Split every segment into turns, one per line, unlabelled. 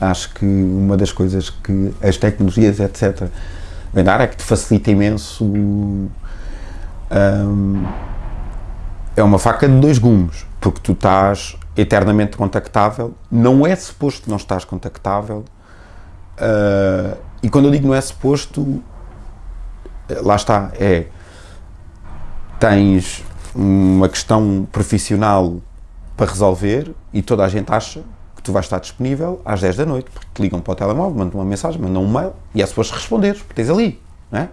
Acho que uma das coisas que as tecnologias, etc., vem dar é que te facilita imenso. Um, é uma faca de dois gumes, porque tu estás eternamente contactável, não é suposto não estás contactável, uh, e quando eu digo não é suposto, lá está, é tens uma questão profissional para resolver e toda a gente acha tu vais estar disponível às 10 da noite, porque te ligam para o telemóvel, mandam uma mensagem, mandam um mail e é suposto responder, porque tens ali, não é?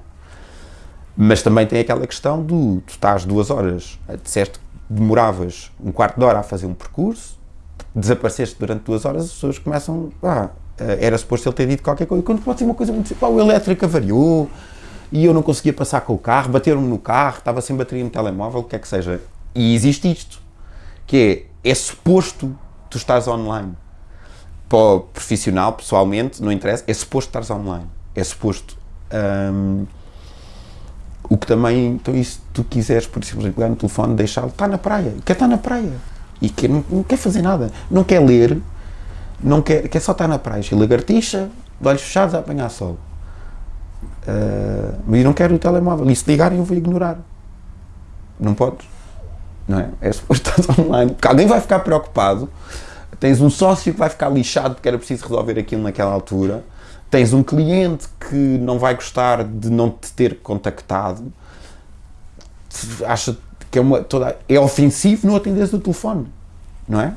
Mas também tem aquela questão do, tu estás duas horas, disseste que demoravas um quarto de hora a fazer um percurso, desapareceste durante duas horas, as pessoas começam, ah, era suposto ele ter dito qualquer coisa, quando pode ser uma coisa muito simples, o elétrico avariou, e eu não conseguia passar com o carro, bateram-me no carro, estava sem bateria no telemóvel, o que é que seja. E existe isto, que é, é suposto tu estás online. Para o profissional, pessoalmente, não interessa, é suposto estares online. É suposto. Um, o que também, então, se tu quiseres, por exemplo, pegar no telefone, deixá-lo, está na praia, quer estar na praia e quer, não, não, quer fazer nada, não quer ler, não quer, quer só estar na praia, e lagartixa, de olhos fechados a apanhar sol. Uh, mas não quero o telemóvel, e se ligarem eu vou ignorar. Não podes não é? É suposto estar online, porque alguém vai ficar preocupado, tens um sócio que vai ficar lixado porque era preciso resolver aquilo naquela altura, tens um cliente que não vai gostar de não te ter contactado, acha que é, uma, toda, é ofensivo não atenderes o telefone, não é?